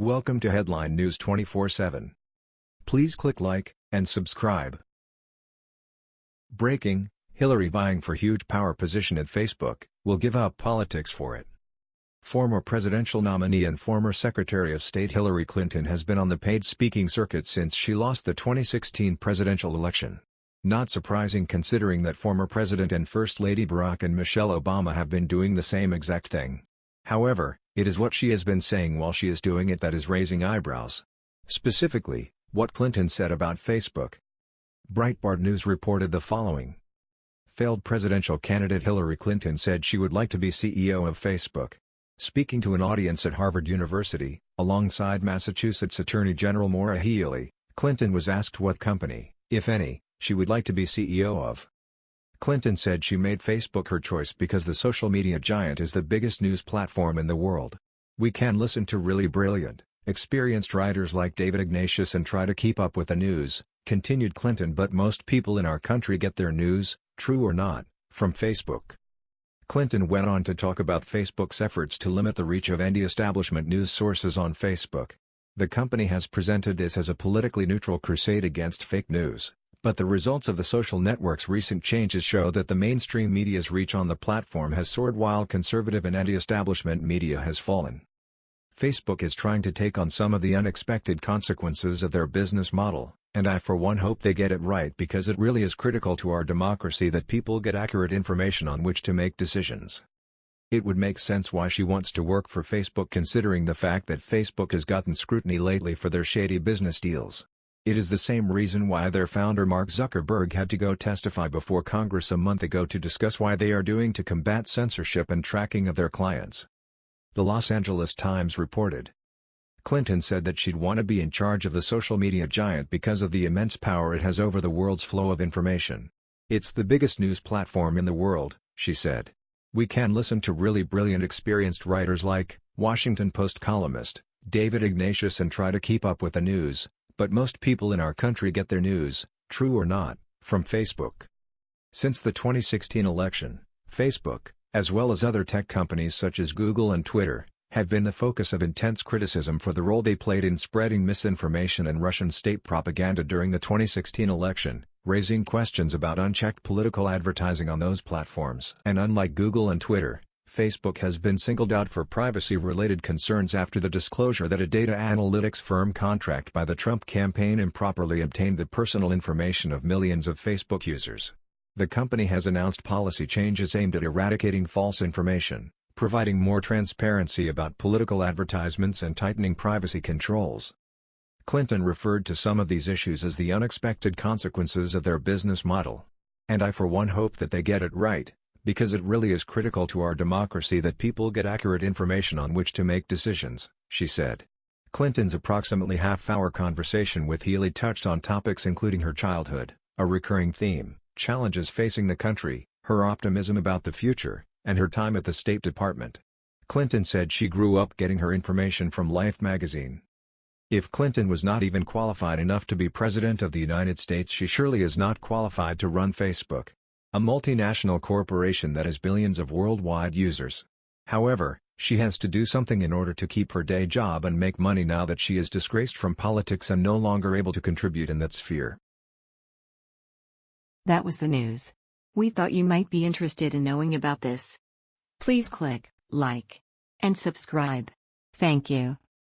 Welcome to Headline News 24/7. Please click like and subscribe. Breaking: Hillary vying for huge power position at Facebook, will give up politics for it. Former presidential nominee and former Secretary of State Hillary Clinton has been on the paid speaking circuit since she lost the 2016 presidential election. Not surprising considering that former President and First Lady Barack and Michelle Obama have been doing the same exact thing. However, it is what she has been saying while she is doing it that is raising eyebrows. Specifically, what Clinton said about Facebook. Breitbart News reported the following. Failed presidential candidate Hillary Clinton said she would like to be CEO of Facebook. Speaking to an audience at Harvard University, alongside Massachusetts Attorney General Maura Healey, Clinton was asked what company, if any, she would like to be CEO of. Clinton said she made Facebook her choice because the social media giant is the biggest news platform in the world. We can listen to really brilliant, experienced writers like David Ignatius and try to keep up with the news, continued Clinton but most people in our country get their news, true or not, from Facebook. Clinton went on to talk about Facebook's efforts to limit the reach of anti-establishment news sources on Facebook. The company has presented this as a politically neutral crusade against fake news. But the results of the social network's recent changes show that the mainstream media's reach on the platform has soared while conservative and anti-establishment media has fallen. Facebook is trying to take on some of the unexpected consequences of their business model, and I for one hope they get it right because it really is critical to our democracy that people get accurate information on which to make decisions. It would make sense why she wants to work for Facebook considering the fact that Facebook has gotten scrutiny lately for their shady business deals. It is the same reason why their founder Mark Zuckerberg had to go testify before Congress a month ago to discuss why they are doing to combat censorship and tracking of their clients. The Los Angeles Times reported. Clinton said that she'd want to be in charge of the social media giant because of the immense power it has over the world's flow of information. It's the biggest news platform in the world, she said. We can listen to really brilliant experienced writers like, Washington Post columnist, David Ignatius and try to keep up with the news, but most people in our country get their news, true or not, from Facebook. Since the 2016 election, Facebook, as well as other tech companies such as Google and Twitter, have been the focus of intense criticism for the role they played in spreading misinformation and Russian state propaganda during the 2016 election, raising questions about unchecked political advertising on those platforms. And unlike Google and Twitter, Facebook has been singled out for privacy-related concerns after the disclosure that a data analytics firm contract by the Trump campaign improperly obtained the personal information of millions of Facebook users. The company has announced policy changes aimed at eradicating false information, providing more transparency about political advertisements and tightening privacy controls. Clinton referred to some of these issues as the unexpected consequences of their business model. And I for one hope that they get it right because it really is critical to our democracy that people get accurate information on which to make decisions, she said. Clinton's approximately half-hour conversation with Healey touched on topics including her childhood, a recurring theme, challenges facing the country, her optimism about the future, and her time at the State Department. Clinton said she grew up getting her information from Life magazine. If Clinton was not even qualified enough to be President of the United States she surely is not qualified to run Facebook a multinational corporation that has billions of worldwide users. However, she has to do something in order to keep her day job and make money now that she is disgraced from politics and no longer able to contribute in that sphere. That was the news. We thought you might be interested in knowing about this. Please click like and subscribe. Thank you.